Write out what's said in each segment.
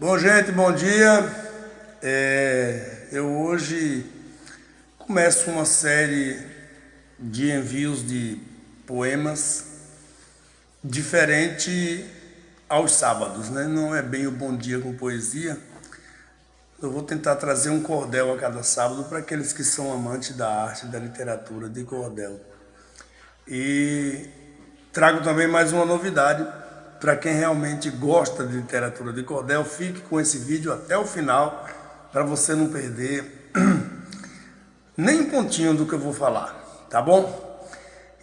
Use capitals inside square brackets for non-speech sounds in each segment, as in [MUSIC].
Bom, gente, bom dia. É, eu hoje começo uma série de envios de poemas diferente aos sábados, né? Não é bem o bom dia com poesia. Eu vou tentar trazer um cordel a cada sábado para aqueles que são amantes da arte, da literatura, de cordel. E trago também mais uma novidade para quem realmente gosta de literatura de cordel, fique com esse vídeo até o final, para você não perder [CLEARS THROAT] nem um pontinho do que eu vou falar, tá bom?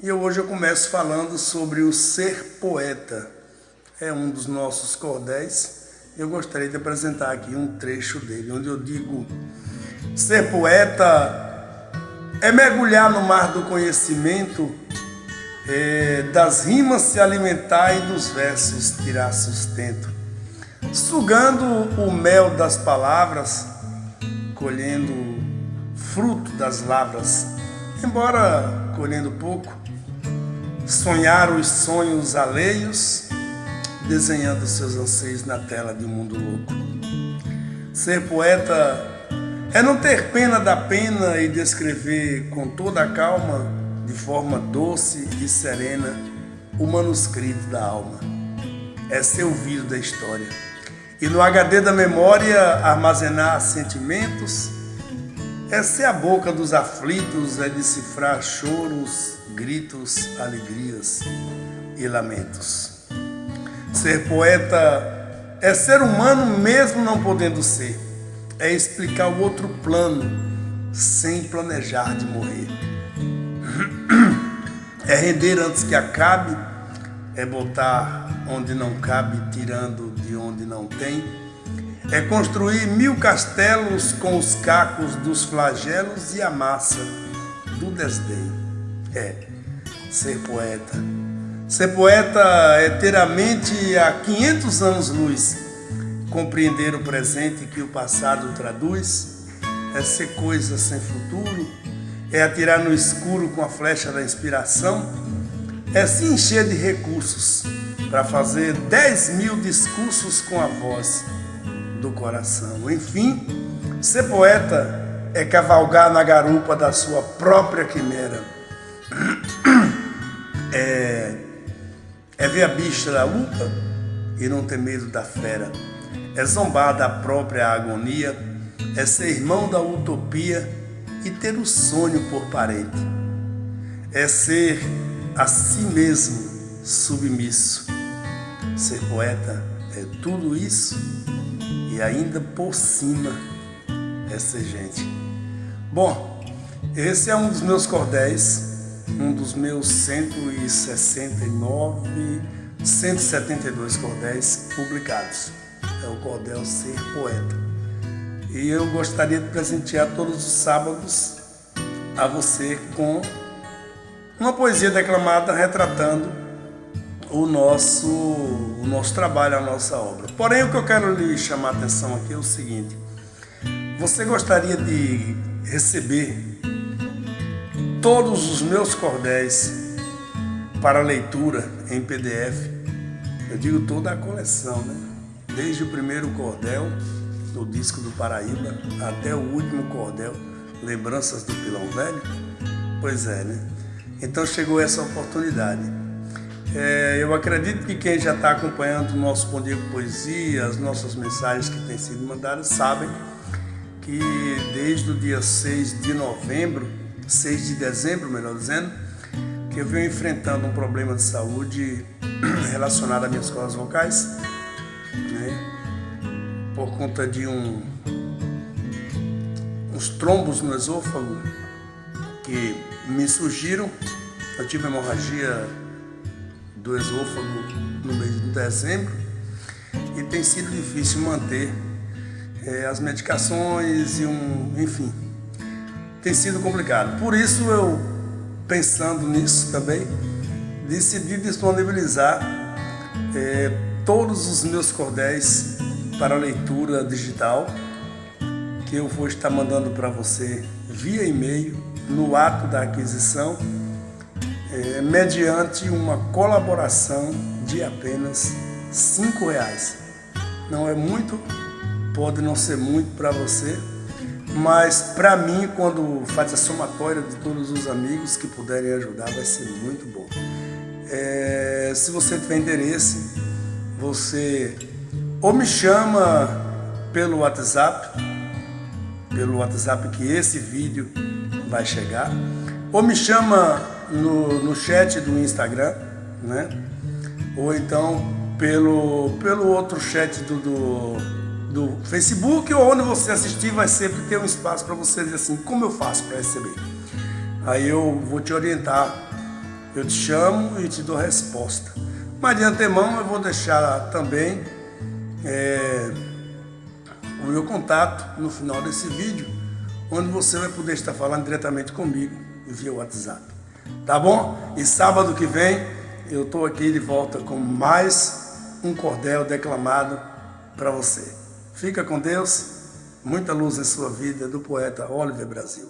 E hoje eu começo falando sobre o ser poeta. É um dos nossos cordéis. Eu gostaria de apresentar aqui um trecho dele, onde eu digo: ser poeta é mergulhar no mar do conhecimento é, das rimas se alimentar e dos versos tirar sustento, sugando o mel das palavras, colhendo fruto das lavras, embora colhendo pouco, sonhar os sonhos alheios, desenhando seus anseios na tela de um mundo louco. Ser poeta é não ter pena da pena e descrever com toda a calma de forma doce e serena o manuscrito da alma. É ser ouvido da história. E no HD da memória armazenar sentimentos, é ser a boca dos aflitos, é decifrar choros, gritos, alegrias e lamentos. Ser poeta é ser humano mesmo não podendo ser, é explicar o outro plano sem planejar de morrer. É render antes que acabe, é botar onde não cabe, tirando de onde não tem. É construir mil castelos com os cacos dos flagelos e a massa do desdém. É ser poeta. Ser poeta é ter a mente a 500 anos luz, compreender o presente que o passado traduz, é ser coisa sem futuro, é atirar no escuro com a flecha da inspiração, é se encher de recursos para fazer 10 mil discursos com a voz do coração. Enfim, ser poeta é cavalgar na garupa da sua própria quimera. É, é ver a bicha da luta e não ter medo da fera. É zombar da própria agonia. É ser irmão da utopia e ter o sonho por parente. É ser a si mesmo submisso. Ser poeta é tudo isso e ainda por cima é ser gente. Bom, esse é um dos meus cordéis, um dos meus 169, 172 cordéis publicados. É o cordel Ser Poeta. E eu gostaria de presentear todos os sábados a você com uma poesia declamada retratando o nosso, o nosso trabalho, a nossa obra. Porém, o que eu quero lhe chamar a atenção aqui é o seguinte: você gostaria de receber todos os meus cordéis para leitura em PDF? Eu digo toda a coleção, né? Desde o primeiro cordel do disco do Paraíba até o último cordel, Lembranças do Pilão Velho? Pois é, né? Então chegou essa oportunidade. É, eu acredito que quem já está acompanhando o nosso Bom Poesia, as nossas mensagens que têm sido mandadas, sabem que desde o dia 6 de novembro, 6 de dezembro, melhor dizendo, que eu venho enfrentando um problema de saúde [CLEARS THROAT] relacionado às minhas cordas vocais, né? Por conta de um, uns trombos no esôfago que me surgiram. Eu tive hemorragia do esôfago no mês de dezembro e tem sido difícil manter é, as medicações e um, enfim, tem sido complicado. Por isso eu, pensando nisso também, decidi disponibilizar é, todos os meus cordéis para leitura digital que eu vou estar mandando para você via e-mail no ato da aquisição, é, mediante uma colaboração de apenas cinco reais. Não é muito, pode não ser muito para você, mas para mim, quando faz a somatória de todos os amigos que puderem ajudar, vai ser muito bom. É, se você tiver interesse, você ou me chama pelo WhatsApp, pelo WhatsApp que esse vídeo vai chegar, ou me chama no, no chat do Instagram, né? Ou então pelo, pelo outro chat do, do, do Facebook ou onde você assistir vai sempre ter um espaço para você dizer assim, como eu faço para receber? Aí eu vou te orientar, eu te chamo e te dou resposta. Mas de antemão eu vou deixar também é, o meu contato no final desse vídeo, onde você vai poder estar falando diretamente comigo via WhatsApp. Tá bom? E sábado que vem eu estou aqui de volta com mais um cordel declamado para você. Fica com Deus, muita luz em sua vida, do poeta Oliver Brasil.